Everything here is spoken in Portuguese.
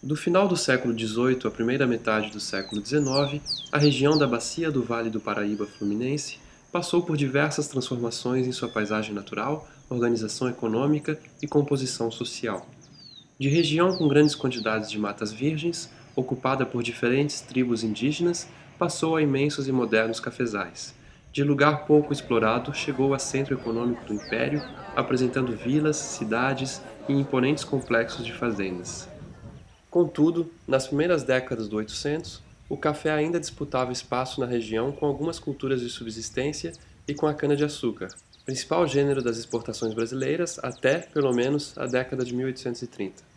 Do final do século XVIII à primeira metade do século XIX, a região da Bacia do Vale do Paraíba Fluminense passou por diversas transformações em sua paisagem natural, organização econômica e composição social. De região com grandes quantidades de matas virgens, ocupada por diferentes tribos indígenas, passou a imensos e modernos cafezais. De lugar pouco explorado, chegou a centro econômico do Império, apresentando vilas, cidades e imponentes complexos de fazendas. Contudo, nas primeiras décadas do 800, o café ainda disputava espaço na região com algumas culturas de subsistência e com a cana-de-açúcar, principal gênero das exportações brasileiras até, pelo menos, a década de 1830.